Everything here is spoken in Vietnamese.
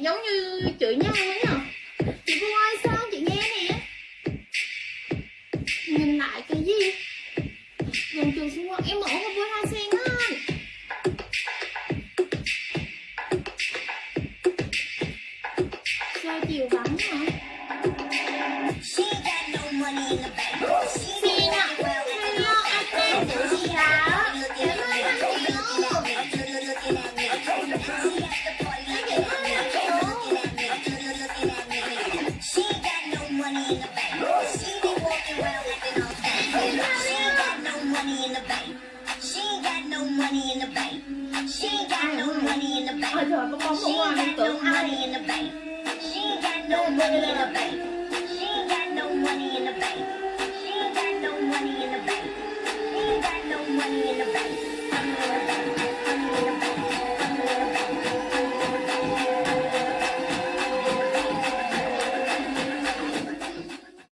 giống như chửi nhau ấy hả chuồng chuồng xung quanh em mở con voi hoa sen á sao chiều vắng hả? money in the bank. She ain't got no money in the bank. She ain't got no money in the bank. She ain't got no money in the bank. She ain't got no money in the bank. She ain't got no money in the bank. She ain't got no money in the bank.